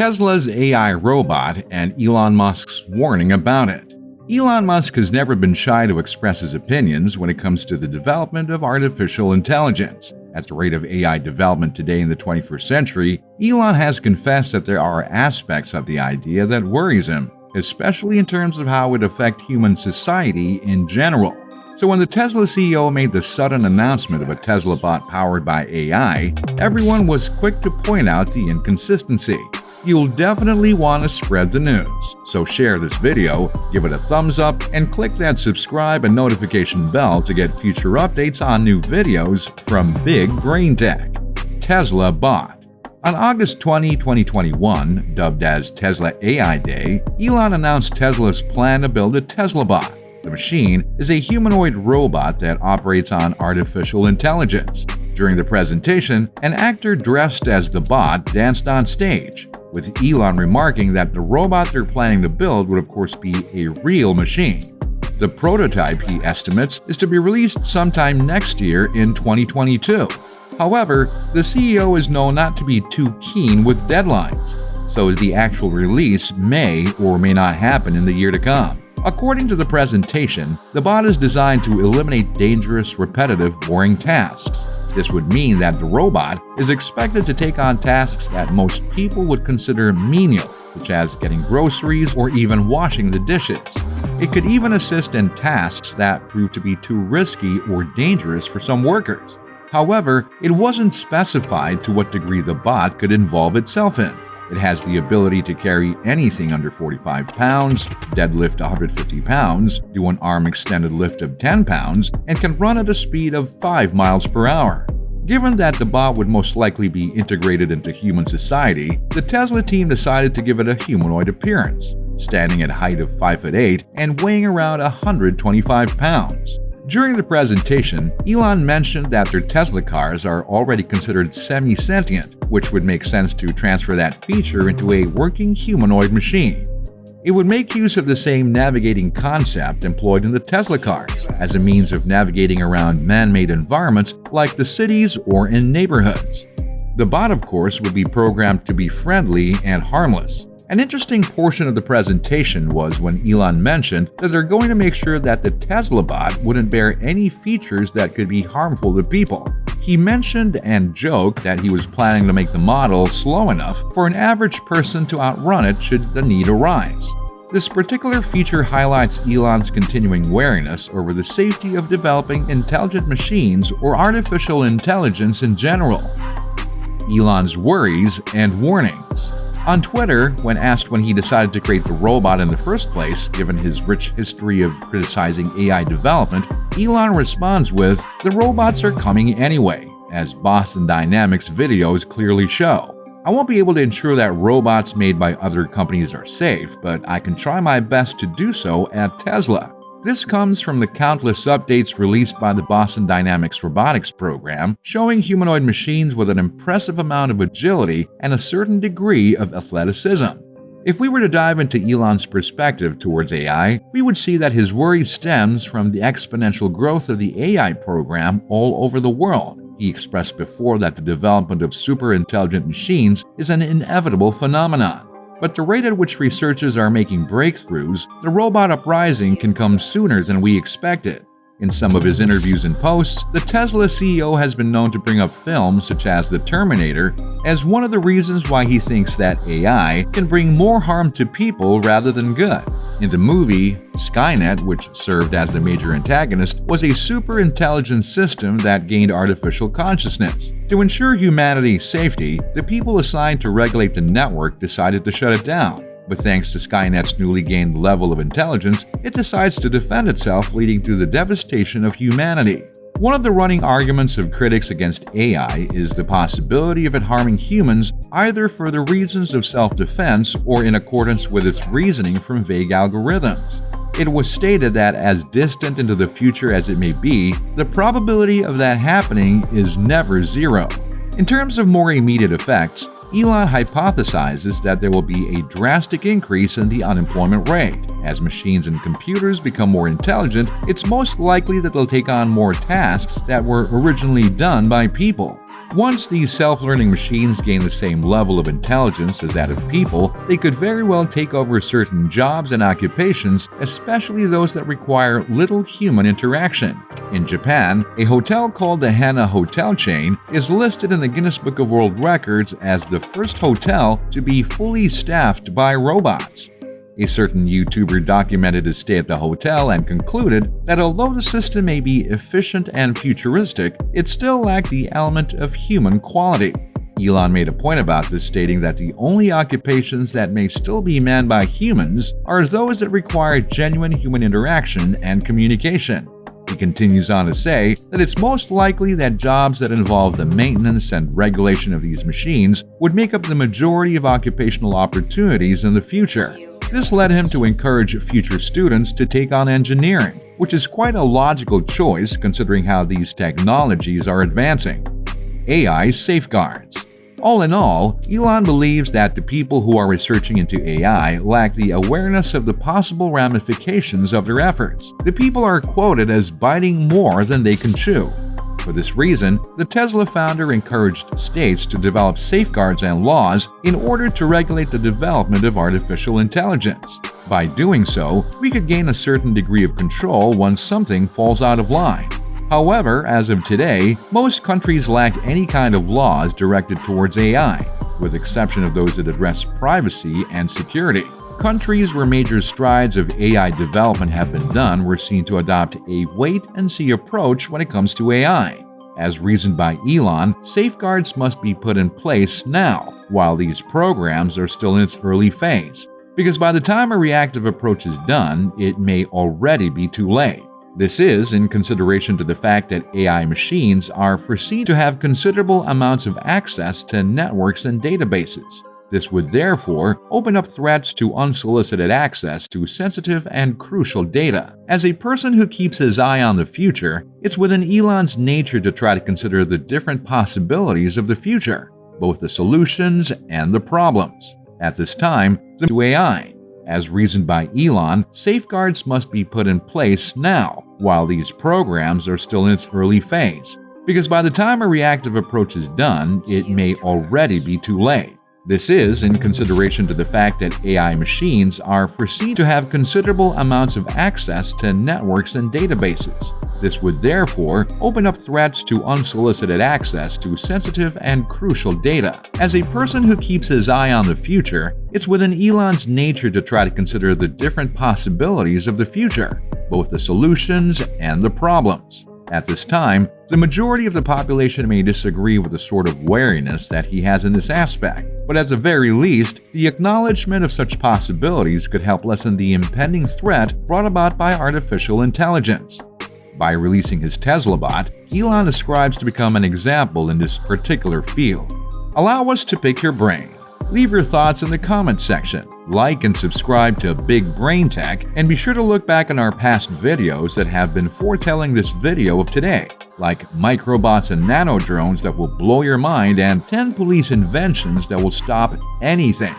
Tesla's AI robot and Elon Musk's warning about it. Elon Musk has never been shy to express his opinions when it comes to the development of artificial intelligence. At the rate of AI development today in the 21st century, Elon has confessed that there are aspects of the idea that worries him, especially in terms of how it affect human society in general. So when the Tesla CEO made the sudden announcement of a Tesla bot powered by AI, everyone was quick to point out the inconsistency. You'll definitely want to spread the news, so share this video, give it a thumbs up, and click that subscribe and notification bell to get future updates on new videos from Big Brain Tech. Tesla Bot On August 20, 2021, dubbed as Tesla AI Day, Elon announced Tesla's plan to build a Tesla Bot. The machine is a humanoid robot that operates on artificial intelligence. During the presentation, an actor dressed as the bot danced on stage, with Elon remarking that the robot they're planning to build would of course be a real machine. The prototype, he estimates, is to be released sometime next year in 2022. However, the CEO is known not to be too keen with deadlines, so the actual release may or may not happen in the year to come. According to the presentation, the bot is designed to eliminate dangerous, repetitive, boring tasks. This would mean that the robot is expected to take on tasks that most people would consider menial, such as getting groceries or even washing the dishes. It could even assist in tasks that prove to be too risky or dangerous for some workers. However, it wasn't specified to what degree the bot could involve itself in. It has the ability to carry anything under 45 pounds, deadlift 150 pounds, do an arm extended lift of 10 pounds, and can run at a speed of 5 miles per hour. Given that the bot would most likely be integrated into human society, the Tesla team decided to give it a humanoid appearance, standing at a height of 5 foot 8 and weighing around 125 pounds. During the presentation, Elon mentioned that their Tesla cars are already considered semi-sentient, which would make sense to transfer that feature into a working humanoid machine. It would make use of the same navigating concept employed in the Tesla cars as a means of navigating around man-made environments like the cities or in neighborhoods. The bot, of course, would be programmed to be friendly and harmless, an interesting portion of the presentation was when Elon mentioned that they're going to make sure that the Tesla bot wouldn't bear any features that could be harmful to people. He mentioned and joked that he was planning to make the model slow enough for an average person to outrun it should the need arise. This particular feature highlights Elon's continuing wariness over the safety of developing intelligent machines or artificial intelligence in general. Elon's worries and warnings. On Twitter, when asked when he decided to create the robot in the first place, given his rich history of criticizing AI development, Elon responds with, The robots are coming anyway, as Boston Dynamics videos clearly show. I won't be able to ensure that robots made by other companies are safe, but I can try my best to do so at Tesla. This comes from the countless updates released by the Boston Dynamics robotics program, showing humanoid machines with an impressive amount of agility and a certain degree of athleticism. If we were to dive into Elon's perspective towards AI, we would see that his worry stems from the exponential growth of the AI program all over the world. He expressed before that the development of super intelligent machines is an inevitable phenomenon. But the rate at which researchers are making breakthroughs, the robot uprising can come sooner than we expected. In some of his interviews and posts, the Tesla CEO has been known to bring up films such as The Terminator as one of the reasons why he thinks that AI can bring more harm to people rather than good. In the movie, Skynet, which served as the major antagonist, was a super intelligent system that gained artificial consciousness. To ensure humanity's safety, the people assigned to regulate the network decided to shut it down. But thanks to Skynet's newly gained level of intelligence, it decides to defend itself, leading to the devastation of humanity. One of the running arguments of critics against AI is the possibility of it harming humans either for the reasons of self-defense or in accordance with its reasoning from vague algorithms. It was stated that as distant into the future as it may be, the probability of that happening is never zero. In terms of more immediate effects, Elon hypothesizes that there will be a drastic increase in the unemployment rate. As machines and computers become more intelligent, it's most likely that they'll take on more tasks that were originally done by people. Once these self-learning machines gain the same level of intelligence as that of people, they could very well take over certain jobs and occupations, especially those that require little human interaction. In Japan, a hotel called the Hana Hotel chain is listed in the Guinness Book of World Records as the first hotel to be fully staffed by robots. A certain YouTuber documented his stay at the hotel and concluded that although the system may be efficient and futuristic, it still lacked the element of human quality. Elon made a point about this, stating that the only occupations that may still be manned by humans are those that require genuine human interaction and communication. He continues on to say that it's most likely that jobs that involve the maintenance and regulation of these machines would make up the majority of occupational opportunities in the future. This led him to encourage future students to take on engineering, which is quite a logical choice considering how these technologies are advancing. AI Safeguards all in all, Elon believes that the people who are researching into AI lack the awareness of the possible ramifications of their efforts. The people are quoted as biting more than they can chew. For this reason, the Tesla founder encouraged states to develop safeguards and laws in order to regulate the development of artificial intelligence. By doing so, we could gain a certain degree of control once something falls out of line. However, as of today, most countries lack any kind of laws directed towards AI, with exception of those that address privacy and security. Countries where major strides of AI development have been done were seen to adopt a wait-and-see approach when it comes to AI. As reasoned by Elon, safeguards must be put in place now, while these programs are still in its early phase, because by the time a reactive approach is done, it may already be too late. This is in consideration to the fact that AI machines are foreseen to have considerable amounts of access to networks and databases, this would therefore open up threats to unsolicited access to sensitive and crucial data. As a person who keeps his eye on the future, it's within Elon's nature to try to consider the different possibilities of the future, both the solutions and the problems. At this time, the AI. As reasoned by Elon, safeguards must be put in place now, while these programs are still in its early phase, because by the time a reactive approach is done, it may already be too late. This is in consideration to the fact that AI machines are foreseen to have considerable amounts of access to networks and databases. This would therefore open up threats to unsolicited access to sensitive and crucial data. As a person who keeps his eye on the future, it's within Elon's nature to try to consider the different possibilities of the future, both the solutions and the problems. At this time, the majority of the population may disagree with the sort of wariness that he has in this aspect, but at the very least, the acknowledgement of such possibilities could help lessen the impending threat brought about by artificial intelligence. By releasing his Tesla bot, Elon ascribes to become an example in this particular field. Allow us to pick your brain. Leave your thoughts in the comments section, like and subscribe to Big Brain Tech, and be sure to look back on our past videos that have been foretelling this video of today, like microbots and nano drones that will blow your mind and 10 police inventions that will stop anything.